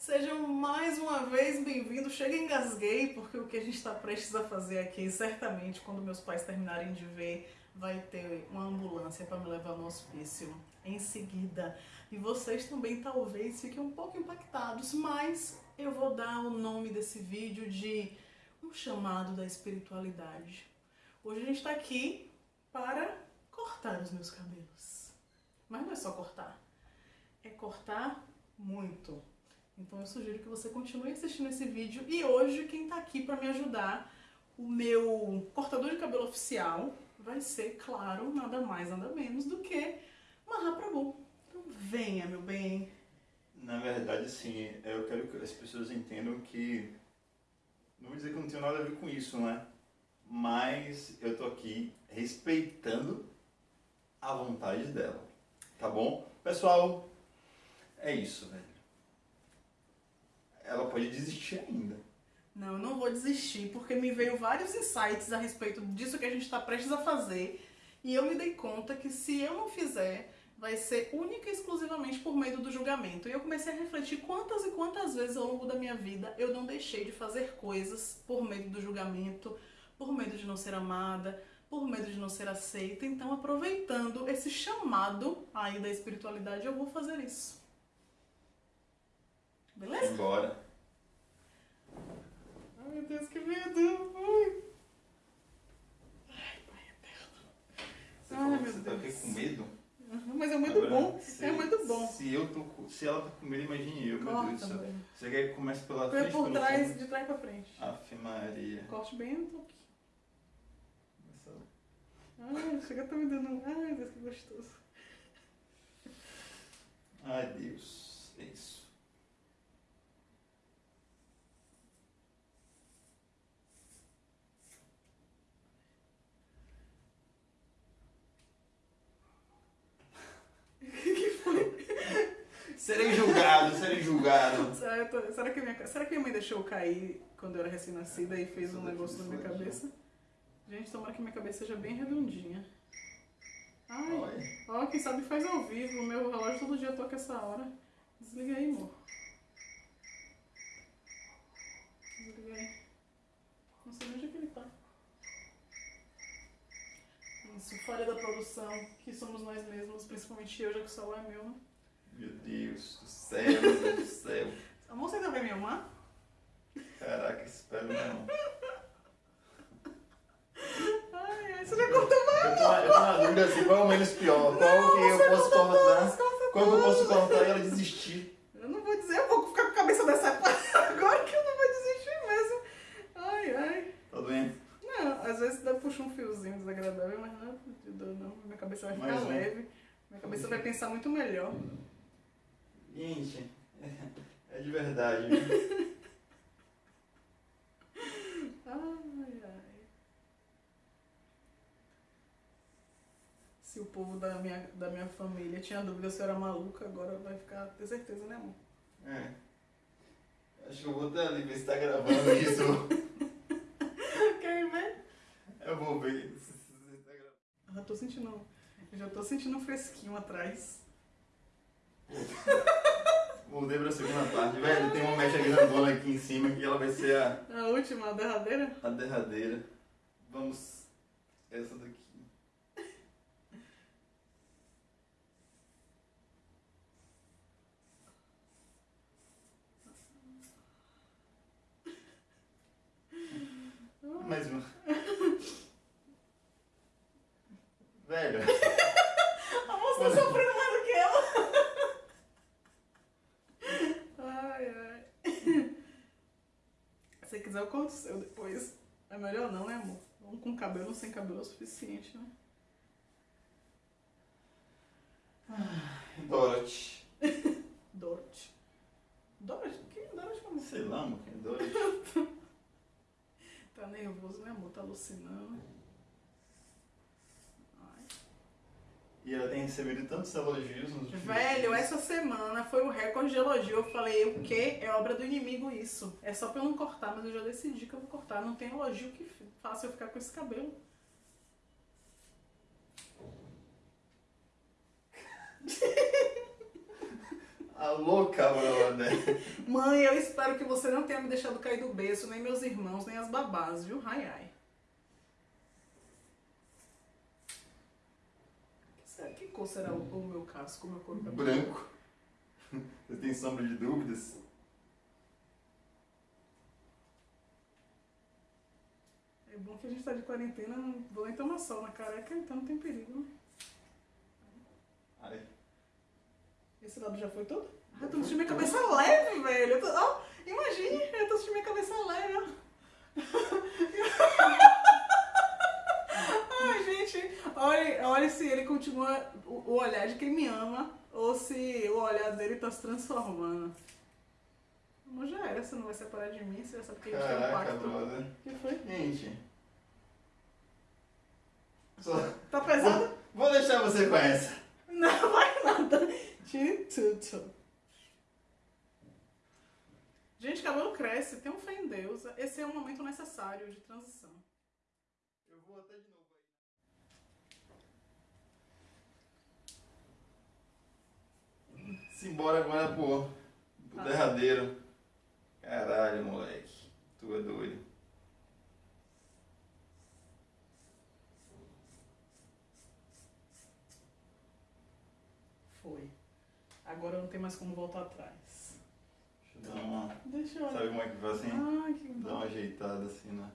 Sejam mais uma vez bem-vindos. Chega engasguei, porque o que a gente está prestes a fazer aqui, certamente, quando meus pais terminarem de ver, vai ter uma ambulância para me levar no hospício em seguida. E vocês também talvez fiquem um pouco impactados, mas eu vou dar o nome desse vídeo de um chamado da espiritualidade. Hoje a gente está aqui para cortar os meus cabelos. Mas não é só cortar, é cortar muito. Então eu sugiro que você continue assistindo esse vídeo e hoje quem está aqui para me ajudar, o meu cortador de cabelo oficial, vai ser, claro, nada mais, nada menos do que Mahaprabhu. Então venha, meu bem. Na verdade, sim, eu quero que as pessoas entendam que, não vou dizer que não tenho nada a ver com isso, né? Mas eu tô aqui respeitando a vontade dela, tá bom? Pessoal, é isso, velho. Ela pode desistir ainda. Não, eu não vou desistir, porque me veio vários insights a respeito disso que a gente está prestes a fazer. E eu me dei conta que se eu não fizer, vai ser única e exclusivamente por medo do julgamento. E eu comecei a refletir quantas e quantas vezes ao longo da minha vida eu não deixei de fazer coisas por medo do julgamento, por medo de não ser amada, por medo de não ser aceita. Então, aproveitando esse chamado aí da espiritualidade, eu vou fazer isso. Beleza? Embora. Ai, meu Deus, que medo! Ai, Ai pai eterno. Você Ai, falou que meu você tá aqui Deus. com medo? Uhum, Mas é um medo Agora, bom. se- É um medo bom. Se, eu tô, se ela tá com medo, imagine eu, meu Deus do Corta, céu. Você quer que comece pela Foi frente por pelo trás, fundo? de trás pra frente. Ave Maria. Corte bem no toque. Ai, chega tá me dando. Ai, Deus, que gostoso. Ai, Deus. É isso. O que, que foi? Serei julgado, serei julgado. Tô- será que minha, será que minha mãe deixou eu cair quando eu era recém-nascida e fez um negócio na minha foi, cabeça? Gente, tomara que minha cabeça seja bem redondinha. Ai, Olha. ó, quem sabe faz ao vivo. O meu relógio todo dia toca essa hora. Desliga aí, amor. Desliga aí. Não sei onde é que ele tá. Isso, falha da produção, que somos nós mesmos, principalmente eu, já que o celular é meu, né? Meu Deus do céu, meu Deus do céu. Amor, você ainda vai me amar? Caraca, espero não. Ai, ai, você já cortou mais? Eu tô, na- eu tô na dúvida assim, qual é o menos pior? Qual que eu posso cortar? Qual que eu posso cortar e ela desistir? Eu não vou dizer, eu vou ficar com a cabeça dessa agora que eu não vou desistir mesmo. Ai, ai. Tá doendo? Não, às vezes dá puxa um fiozinho desagradável, mas não é de dor, não. Minha cabeça vai ficar Mais um. leve. Minha cabeça vai pensar muito melhor. Gente, é de verdade. Ai, ai. Se o povo da minha, da minha família tinha dúvida se eu era maluca, agora vai ficar, ter certeza, né, amor? É. Acho que eu vou até ali ver se tá gravando isso. Eu vou ver já tô sentindo. Eu já tô sentindo um fresquinho atrás. Mudei pra segunda parte. Velho, tem uma mecha grandona aqui em cima que ela vai ser a, A última, a derradeira. a derradeira. Vamos. Essa daqui. Mais uma. Velho. A moça tá sofrendo mais do que ela. Ai, ai. Se você quiser, eu corto o seu depois. É melhor não, né, amor? Um com cabelo, sem cabelo é o suficiente, né? Dorothy. Dorothy. Dorothy? Quem é Dorothy, amor? Sei lá, amor, quem é Dorothy? Tá nervoso, né, amor? Tá alucinando. Ai. E ela tem recebido tantos elogios nos últimos Velho, essa semana foi o recorde de elogio. Eu falei, o quê? É obra do inimigo isso. É só pra eu não cortar, mas eu já decidi que eu vou cortar. Não tem elogio que faça eu ficar com esse cabelo. Alô, cabrona. Mãe, eu espero que você não tenha me deixado cair do berço, nem meus irmãos, nem as babás, viu? Ai, ai. Que será- o, o meu casco, o meu couro cabeludo? Branco. Você tem sombra de dúvidas? É bom que a gente tá de quarentena, não vou nem tomar sol na careca, então não tem perigo. né? Ai. Esse lado já foi todo? Ah, eu tô sentindo minha cabeça leve, velho. Eu tô, ó, imagine, eu tô sentindo minha cabeça leve, ó. Ai, gente, olha, olha se ele continua o, olhar de quem me ama ou se o olhar dele tá se transformando. Não já era, você não vai separar de mim, você já sabe que a gente tem um Caraca, pacto. brother. O que foi? Gente. Só... Tá pesado? Vou deixar você com essa. Não vai nada. Tire tudo. Gente, cabelo cresce, tem um fé em Deus. Esse é um momento necessário de transição. Eu vou até de novo Simbora agora pro, pro Ah. derradeiro. Caralho, moleque. Tu é doido. Foi. Agora não tem mais como voltar atrás. Deixa eu dar uma. Deixa eu Sabe como é que faz assim? Ai, que Dá uma ajeitada assim, né?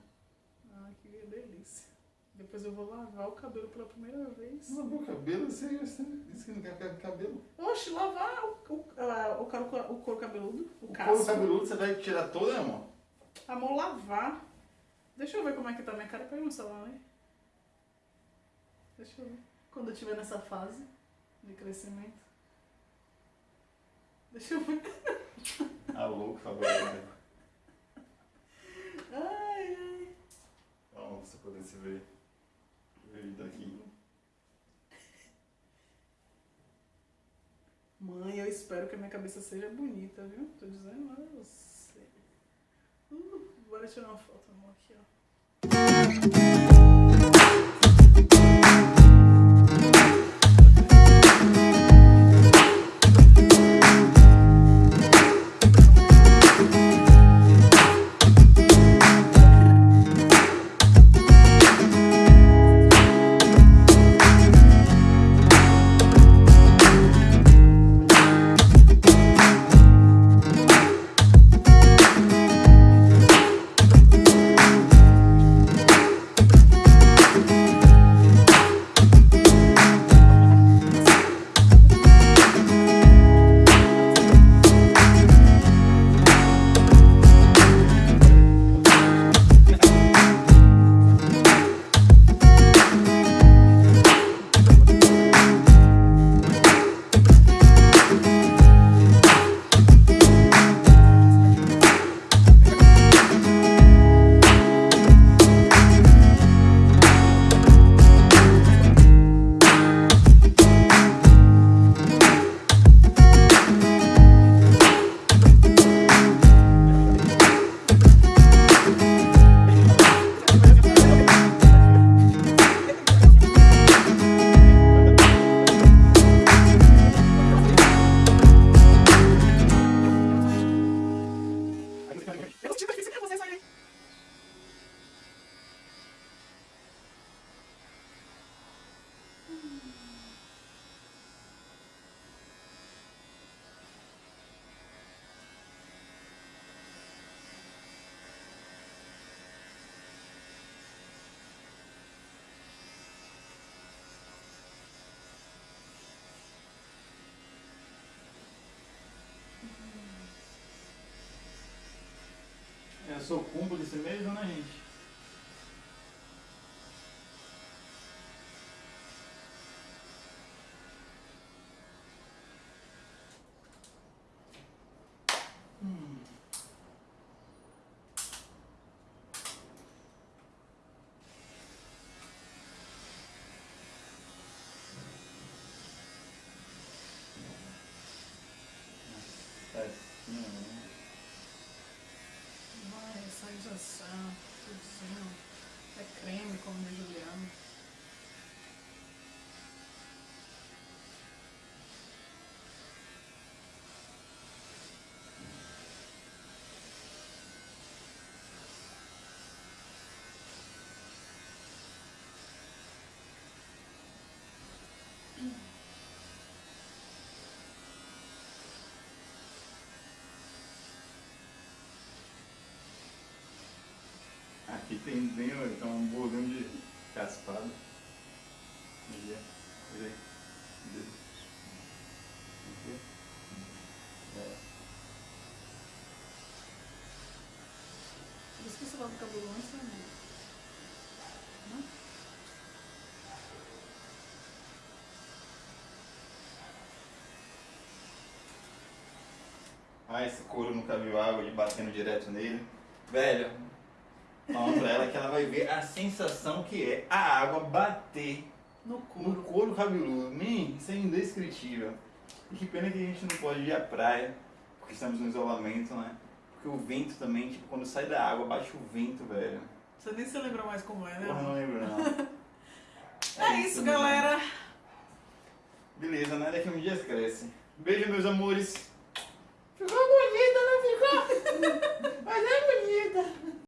Ai, que delícia. Depois eu vou lavar o cabelo pela primeira vez. Lavou o cabelo? Você, você disse que não quer ficar com cabelo. Oxe, lavar o, o, ah, o, couro, o couro cabeludo, o, O casco. couro cabeludo você vai tirar todo, né, amor? Amor, lavar. Deixa eu ver como é que tá minha cara. Pega meu celular, né? Deixa eu ver. Quando eu estiver nessa fase de crescimento. Deixa eu ver. Ah, louco, favorito. Ai, ai. Calma, pra você poder se. Ver daqui. Mãe, eu espero que a minha cabeça seja bonita, viu? Tô dizendo lá a você. Uh, bora tirar uma foto, amor, aqui, ó. Sou cúmplice mesmo, né, gente? Hum. Tá assim, né? Vai, sai já são. Tudo entendendo, então um bordão de caspado. Vira, vira aí. Aqui. É. Por isso que você lava o cabelo antes, né? Não? Ah, esse couro nunca viu água e batendo direto nele. Velho, Palma pra ela que ela vai ver a sensação que é a água bater no couro, no couro cabeludo. Man, isso é indescritível. E que pena que a gente não pode ir à praia, porque estamos no isolamento, né? Porque o vento também, tipo, quando sai da água, bate o vento, velho. Você nem se lembra mais como é, né? Eu não lembro, não. é, é, isso, né? galera. Mesmo. Beleza, né? Daqui um dia cresce. Beijo, meus amores. Ficou bonita, não ficou? Mas é